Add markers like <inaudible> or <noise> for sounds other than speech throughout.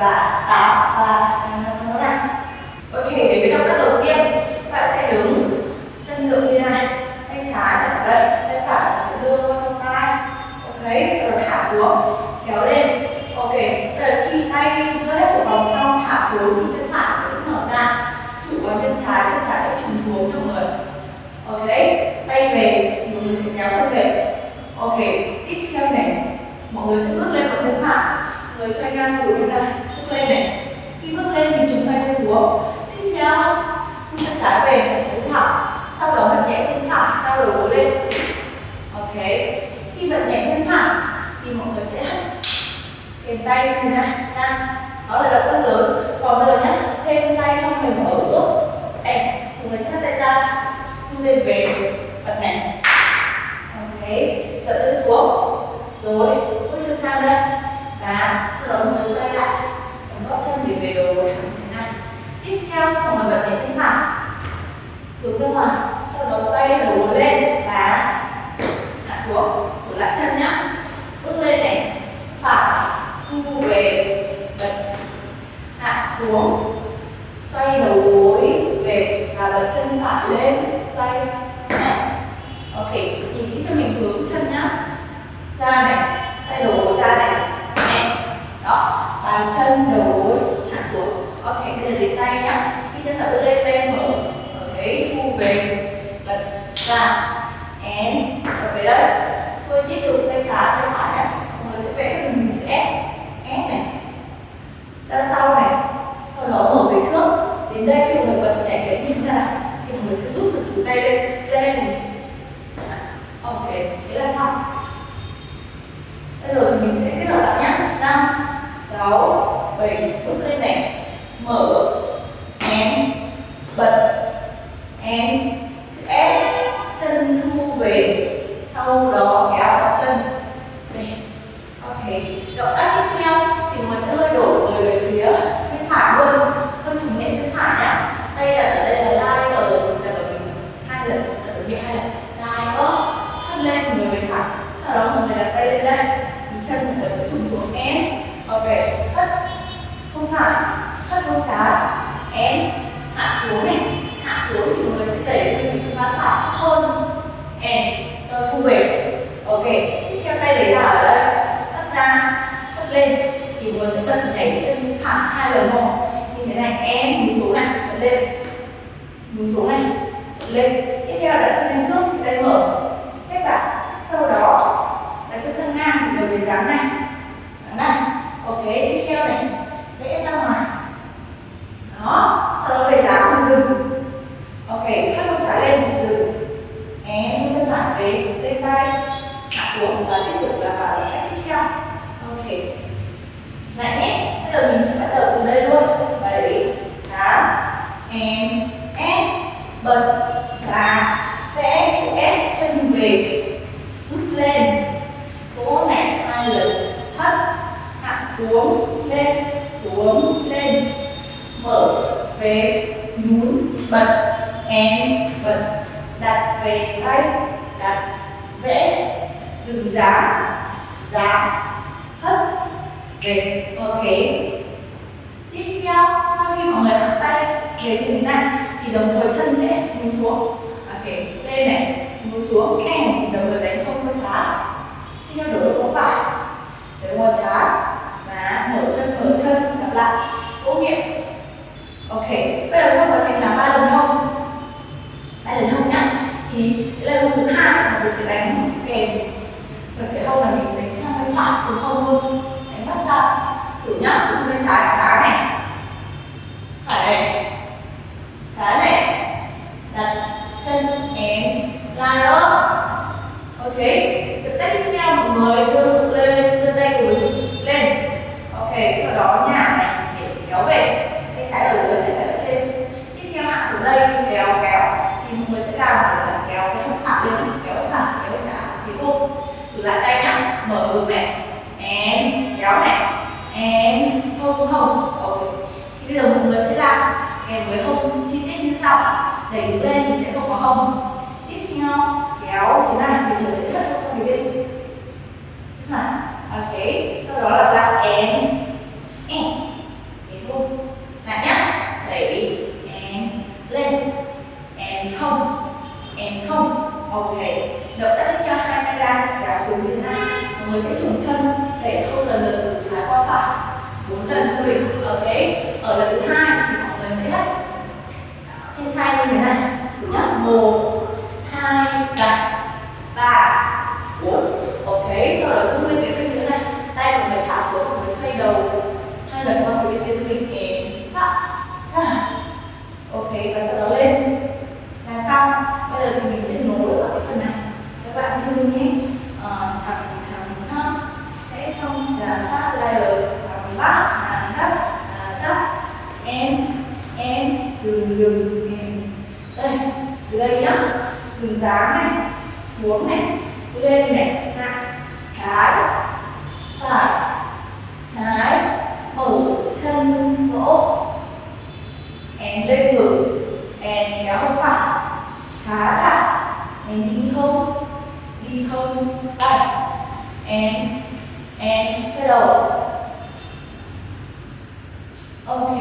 và tạo và ngón này ok để với động tác đầu tiên. Bạn sẽ đứng chân ngược như này, tay trái đặt đây, tay phải bạn sẽ đưa qua sau tay. Ok, sau đó thả xuống, kéo lên. Ok bây khi tay đưa hết một vòng xong thả xuống thì chân phải sẽ mở ra. Chủ vào chân trái chân trái sẽ trùng xuống cho người ok, tay về thì mọi người sẽ kéo chân về. Ok, tiếp theo này, mọi người sẽ bước lên và đứng hạ người xoay ngang cổ như này lên này. Khi bước lên thì chúng ta lên xuống tiếp theo mình chân trái về đứng thẳng sau đó bật nhẹ chân phải cao đầu gối lên. Ok. Khi bật nhẹ chân phải thì mọi người sẽ kèm tay như thế này, nha. Đó là động tác lớn. Còn bây giờ nhé thêm tay trong mình mở bước ép mọi người thắt tay ra. Như thế về. xoay đầu gối về và bật chân phải lên. Xoay. Ok, nhìn kỹ cho mình hướng chân nhá. Ra này, xoay đầu sau đó xuống lên xuống lên. Mở về nhún bật én bật, đặt về tay, đặt vẽ dừng giá giá hất về ok tiếp theo, sau khi mọi người hất tay về như thế này, thì đồng thời chân sẽ nhún xuống. Ok, lên này, nhún xuống kèm đồng thời đánh không có trá tiếp theo đổi. là ô nhiễm ok. Không? Tiếp theo, kéo thế này, thì mình sẽ thất sang phía bên mà ok, sau đó là lại and and cái hông lại nhá, đẩy đi. And lên. And không. And không. Ok. Động tác tiếp theo hai tay ra trả xuống như thế này mọi người sẽ trùng chân để không lần lượt từ trái qua phải bốn lần cho mình ok ở lần thứ hai thì mọi người sẽ hất trên tay như thế này thứ nhất một hai ba ba bốn ok sau đó giữ nguyên cái chân như thế này tay mọi người thả xuống mọi người xoay đầu hai lần qua phía bên kia cho mình em phát ok và sau đó lên là xong bây giờ thì mình sẽ nối ở cái phần này. Các bạn như nhé. À, thẳng thẳng thẳng thế xong là phát layer thẳng bắt thẳng đất là đất em em dừng dừng em. Đây từ đây nhá. Dừng dáng này xuống này lên này nặng trái phải trái mở chân gỗ em lên ngực em kéo hông phải trái phải em đi không đi không tay and and xoay ok.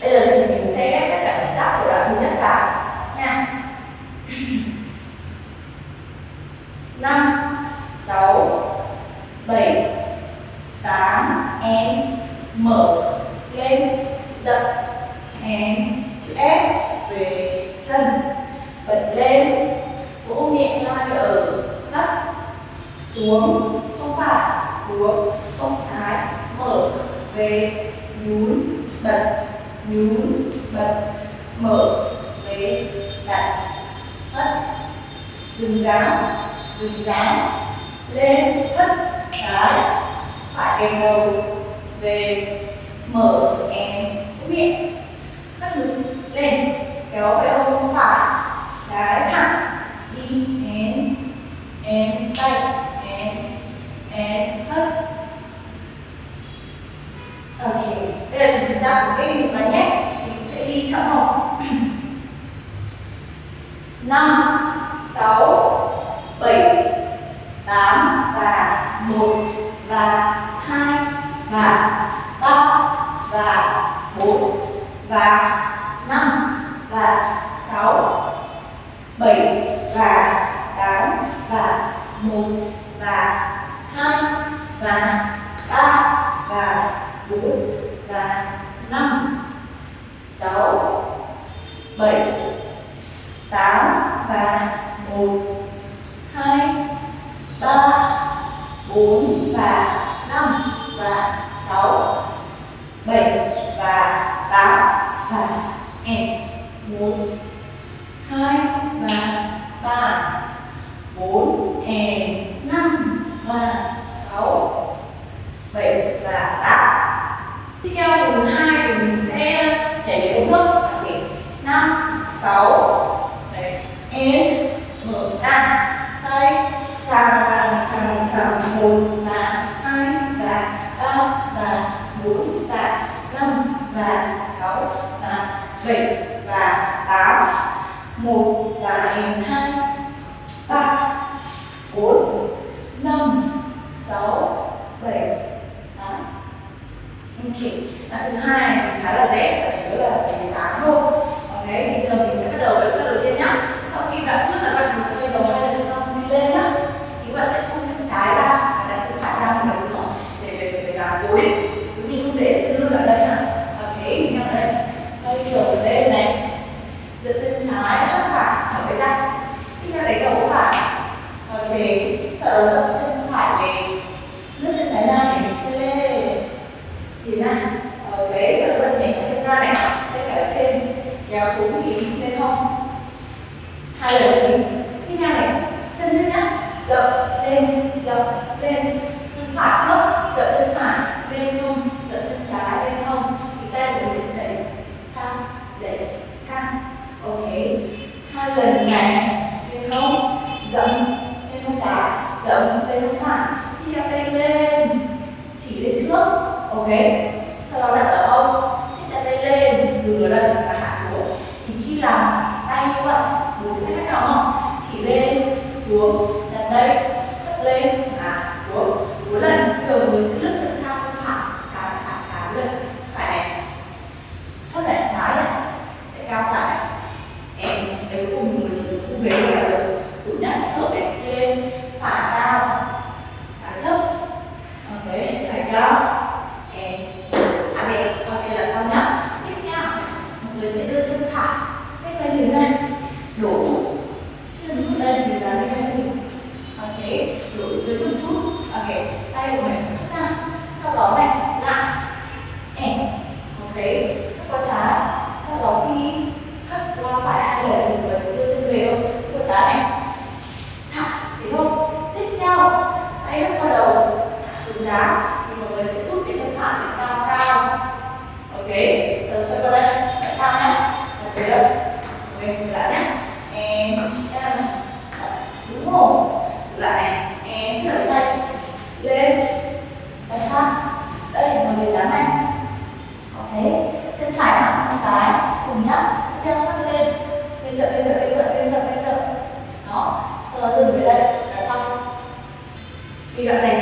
Bây giờ thì mình sẽ ghép tất cả động tác của đoạn thứ nhất vào. Nha <laughs> năm, sáu, bảy, tám, em, mở lên dập em chữ S về chân bật lên vỗ nhẹ vai ở thấp xuống không phải xuống không trái mở về nhún bật nhún bật mở về đặt hất dừng dáng dừng dáng lên hất trái phải kèm đầu về mở em miệng hất ngực lên kéo về ôm phải trái thẳng đi én, én tay én, én hất. Ok bây giờ chúng ta của cái dụng là nhé thì sẽ đi chậm một. <clears throat> Năm. 6, 7, 8 và 1 và 2 và 3 và 4 và 5 và 6, 7 và 8 và 1 và 2 và 3 và 4 và 5 6 7 6 7 và 8 và em 1 2 và 3 4 em đấy hất lên. được Nguyên lại nhé. Em Đúng không? Lại này. Em theo tay Lên. Và sát Đây là người dám này. Có thế. Chân phải thẳng sang trái Cùng nhá. Chân lên. Lên trợ, lên trợ, lên trợ, lên trợ, lên trợ Đó. Sau đó dừng về đây. Là xong. Vì đoạn này